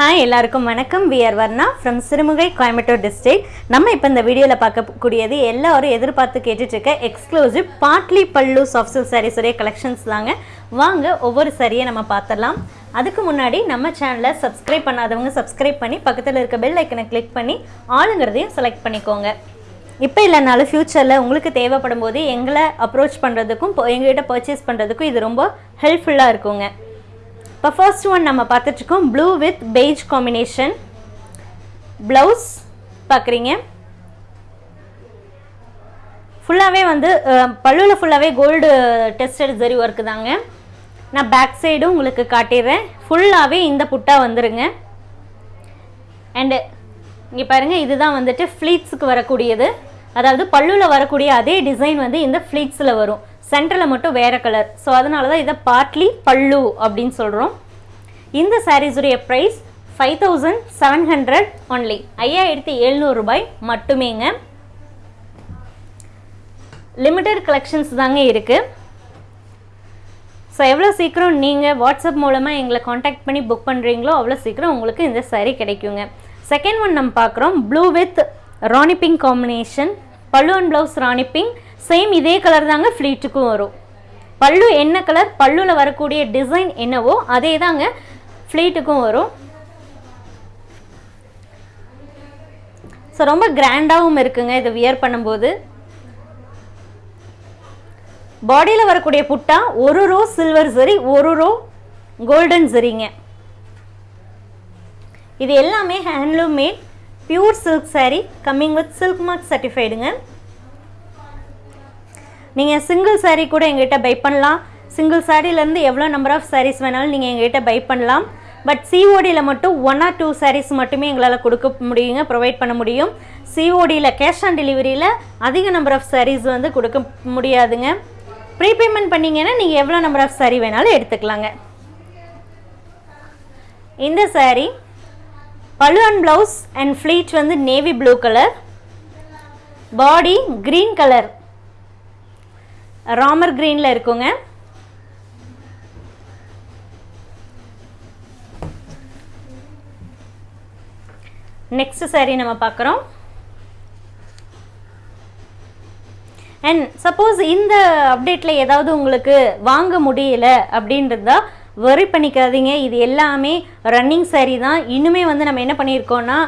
Hi எல்லாருக்கும் வணக்கம். We are Varna from Sirumugai Coimbatore district நம்ம இப்போ இந்த வீடியோவில் பார்க்கக்கூடியது எல்லாரும் எதிர்பார்த்து கேட்டுட்ருக்க எக்ஸ்க்ளூசிவ் பாட்லி பல்லு சாஃப்ட் சில்க் சாரீஸுடைய கலெக்ஷன்ஸ் தாங்க. வாங்க ஒவ்வொரு சரியை நம்ம பார்த்துடலாம். அதுக்கு முன்னாடி நம்ம சேனலை சப்ஸ்கிரைப் பண்ணாதவங்க சப்ஸ்கிரைப் பண்ணி பக்கத்தில் இருக்க பெல் ஐக்கனை கிளிக் பண்ணி ஆளுங்கிறதையும் செலக்ட் பண்ணிக்கோங்க. இப்போ இல்லைனாலும் ஃப்யூச்சரில் உங்களுக்கு தேவைப்படும் போது எங்களை அப்ரோச் பண்ணுறதுக்கும் எங்ககிட்ட பர்ச்சேஸ் பண்ணுறதுக்கும் இது ரொம்ப ஹெல்ப்ஃபுல்லாக இருக்குங்க. இப்போ ஃபர்ஸ்ட் ஒன் நம்ம பார்த்துட்ருக்கோம் blue with beige combination blouse பார்க்குறீங்க. ஃபுல்லாகவே வந்து பல்லுவில் ஃபுல்லாகவே கோல்டு டெஸ்டட் ஜரி ஒர்க்கு தாங்க. நான் பேக் சைடும் உங்களுக்கு காட்டிடுறேன். ஃபுல்லாகவே இந்த புட்டா வந்துருங்க. அண்டு இங்கே பாருங்கள் இதுதான் வந்துட்டு ஃப்ளீட்ஸுக்கு வரக்கூடியது. அதாவது பல்லுவில் வரக்கூடிய அதே டிசைன் வந்து இந்த ஃப்ளீட்ஸில் வரும். சென்டரில் மட்டும் வேறு கலர் ஸோ அதனால தான் இதை பார்ட்லி பல்லு அப்படின்னு சொல்கிறோம் இந்த சாரீஸுடைய price five thousand seven hundred only ஐயாயிரத்தி எழுநூறுபாய் மட்டுமேங்க. லிமிட்டட் கலெக்ஷன்ஸ் தாங்க இருக்குது ஸோ எவ்வளோ சீக்கிரம் நீங்கள் வாட்ஸ்அப் மூலமாக எங்களை காண்டாக்ட் பண்ணி புக் பண்ணுறீங்களோ அவ்வளோ சீக்கிரம் உங்களுக்கு இந்த சாரீ கிடைக்குங்க. செகண்ட் ஒன் நம்ம பார்க்குறோம் blue with rani pink combination pallu and blouse rani pink same இதே கலர் தாங்க ஃப்ளீட்டுக்கும் வரும். பல்லு என்ன கலர் பல்லுவில் வரக்கூடிய டிசைன் என்னவோ அதே தாங்க ஃப்ளீட்டுக்கும் வரும். ஸோ ரொம்ப கிராண்டாகவும் இருக்குங்க இதை வியர் பண்ணும்போது. பாடியில் வரக்கூடிய புட்டா ஒரு ரோ சில்வர் சரி ஒரு ரோ கோல்டன் சரிங்க இது எல்லாமே handloom made pure silk saree coming with silk mark சர்டிஃபைடுங்க நீங்கள் சிங்கிள் சாரீ கூட எங்ககிட்ட பை பண்ணலாம். சிங்கிள் சாரீலேருந்து எவ்வளோ நம்பர் ஆஃப் சாரீஸ் வேணாலும் நீங்கள் எங்ககிட்ட பை பண்ணலாம். பட் சிஓடியில் மட்டும் ஒன் ஆர் டூ சாரீஸ் மட்டுமே எங்களால் கொடுக்க முடியுங்க ப்ரொவைட் பண்ண முடியும். சிஓடியில் கேஷ் ஆன் டெலிவரியில் அதிக நம்பர் ஆஃப் சாரீஸ் வந்து கொடுக்க முடியாதுங்க. ப்ரீபேமெண்ட் பண்ணிங்கன்னா நீங்கள் எவ்வளோ நம்பர் ஆஃப் சாரீ வேணாலும் எடுத்துக்கலாங்க. இந்த saree pallu and blouse and pleat வந்து navy blue colour body green colour Ramar க்ரீனில் இருக்குங்க. நெக்ஸ்ட் சாரி நம்ம பார்க்குறோம். அண்ட் சப்போஸ் இந்த அப்டேட்டில் ஏதாவது உங்களுக்கு வாங்க முடியல அப்படின்றதா வரி பண்ணிக்காதீங்க. இது எல்லாமே ரன்னிங் saree தான். இன்னுமே வந்து நம்ம என்ன பண்ணியிருக்கோம்னா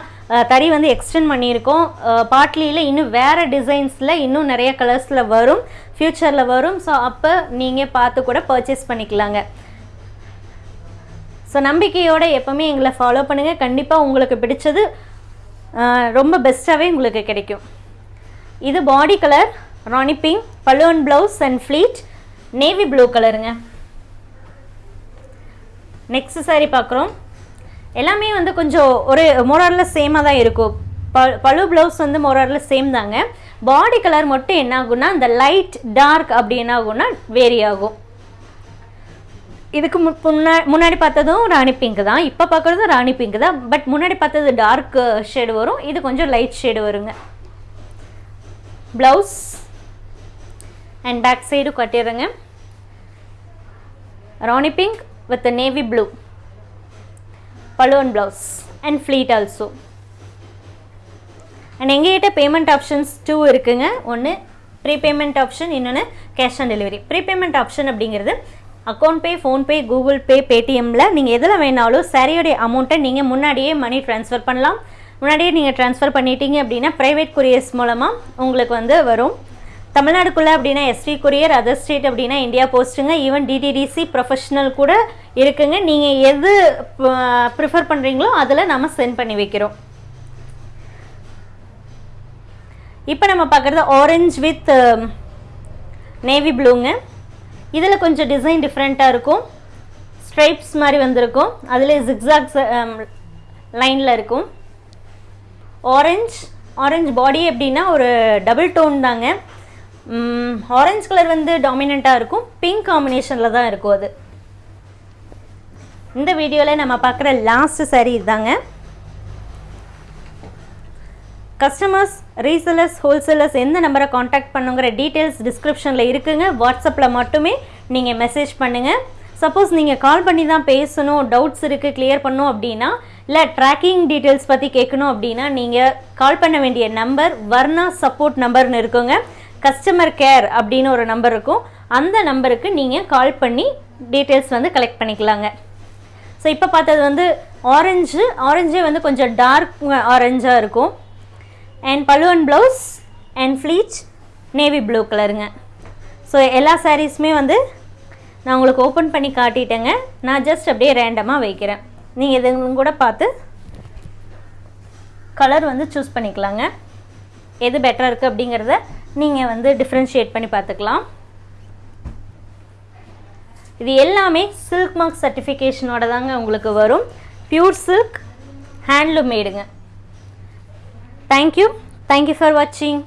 தறி வந்து எக்ஸ்டெண்ட் பண்ணியிருக்கோம். பாட்லியில் இன்னும் வேறு டிசைன்ஸில் இன்னும் நிறைய கலர்ஸில் வரும். ஃப்யூச்சரில் வரும். ஸோ அப்போ நீங்கள் பார்த்து கூட பர்ச்சேஸ் பண்ணிக்கலாங்க. ஸோ நம்பிக்கையோடு எப்போவுமே எங்களை ஃபாலோ பண்ணுங்கள் கண்டிப்பாக உங்களுக்கு பிடிச்சது ரொம்ப பெஸ்ட்டாகவே உங்களுக்கு கிடைக்கும். இது body colour rani pink balloon blouse and pleat navy blue கலருங்க நெக்ஸ்ட் சாரி பார்க்குறோம். எல்லாமே வந்து கொஞ்சம் ஒரு மோராரில் சேமாக தான் இருக்கும். ப பழு ப்ளவுஸ் வந்து மோராரில் சேம் தாங்க. பாடி கலர் மட்டும் என்ன ஆகும்னா இந்த லைட் டார்க் அப்படி என்ன ஆகும்னா வேரி ஆகும். இதுக்கு மு- முன்னா முன்னாடி பார்த்ததும் ராணி பிங்க் தான். இப்போ பார்க்குறதும் ராணி பிங்க் தான். பட் முன்னாடி பார்த்தது டார்க் ஷேடு வரும். இது கொஞ்சம் லைட் ஷேடு வருங்க. Blouse and back side கட்டிடுறேங்க. Rani pink with navy blue balloon blouse and pleat also and எங்ககிட்ட பேமெண்ட் ஆப்ஷன்ஸ் டூ இருக்குங்க. ஒன்று ப்ரீபேமெண்ட் ஆப்ஷன் இன்னொன்று cash on delivery prepayment option அப்படிங்கிறது account pay PhonePe Google pay பேடிஎம்மில் நீங்கள் எதில் வேணாலும் சரியுடைய அமௌண்ட்டை நீங்கள் முன்னாடியே மணி ட்ரான்ஸ்ஃபர் பண்ணலாம். முன்னாடியே நீங்கள் ட்ரான்ஸ்ஃபர் பண்ணிட்டீங்க அப்படின்னா ப்ரைவேட் கொரியர்ஸ் மூலமாக உங்களுக்கு வந்து வரும். தமிழ்நாடுக்குள்ளே அப்படின்னா எஸ்டி கொரியர் அதர் ஸ்டேட் அப்படின்னா இந்தியா போஸ்ட்டுங்க ஈவன் டிடிடிசி ப்ரொஃபஷ்னல் கூட இருக்குங்க. நீங்கள் எது ப்ரிஃபர் பண்ணுறீங்களோ அதில் நம்ம சென்ட் பண்ணி வைக்கிறோம். இப்போ நம்ம பார்க்குறது ஆரஞ்ச் வித் நேவி ப்ளூங்க இதில் கொஞ்சம் டிசைன் டிஃப்ரெண்ட்டாக இருக்கும். ஸ்ட்ரைப்ஸ் மாதிரி வந்திருக்கும். அதில் ஜிக்ஸாக்ஸ் லைனில் இருக்கும். ஆரஞ்ச் ஆரஞ்ச் பாடி எப்படின்னா ஒரு டபுள் டோன் தாங்க. ஆரஞ்சு கலர் வந்து டாமினண்ட்டாக இருக்கும். பிங்க் காம்பினேஷனில் தான் இருக்கும் அது. இந்த வீடியோவில் நம்ம பார்க்குற லாஸ்ட் saree இதுதாங்க. கஸ்டமர்ஸ் ரீசேலர்ஸ் ஹோல்சேலர்ஸ் எந்த நம்பரை காண்டாக்ட் பண்ணுங்கிற டீட்டெயில்ஸ் டிஸ்கிரிப்ஷனில் இருக்குங்க. வாட்ஸ்அப்பில் மட்டுமே நீங்கள் மெசேஜ் பண்ணுங்கள் சப்போஸ் நீங்கள் கால் பண்ணி தான் பேசணும் டவுட்ஸ் இருக்குது கிளியர் பண்ணும் அப்படின்னா இல்லை ட்ராக்கிங் டீட்டெயில்ஸ் பற்றி கேட்கணும் அப்படின்னா நீங்கள் கால் பண்ண வேண்டிய நம்பர் வர்ணா சப்போர்ட் நம்பர்னு இருக்குங்க. கஸ்டமர் கேர் அப்படின்னு ஒரு நம்பர் இருக்கும். அந்த நம்பருக்கு நீங்கள் கால் பண்ணி டீட்டெயில்ஸ் வந்து கலெக்ட் பண்ணிக்கலாங்க. ஸோ இப்போ பார்த்தது வந்து ஆரஞ்சு ஆரஞ்சே வந்து கொஞ்சம் டார்க் ஆரஞ்சாக இருக்கும். அண்ட் பழுவன் ப்ளவுஸ் அண்ட் ஃப்ளீச் நேவி ப்ளூ கலருங்க ஸோ எல்லா சாரீஸுமே வந்து நான் உங்களுக்கு ஓப்பன் பண்ணி காட்டிட்டேங்க. நான் ஜஸ்ட் அப்படியே ரேண்டமாக வைக்கிறேன். நீங்கள் இதுங்களும் கூட பார்த்து கலர் வந்து சூஸ் பண்ணிக்கலாங்க. எது பெட்டராக இருக்குது அப்படிங்கிறத நீங்கள் வந்து டிஃப்ரென்ஷியேட் பண்ணி பார்த்துக்கலாம். இது எல்லாமே சில்க் மார்க் சர்டிஃபிகேஷனோட தாங்க உங்களுக்கு வரும். Pure silk handloom மேடுங்க thank you thank you for வாட்சிங்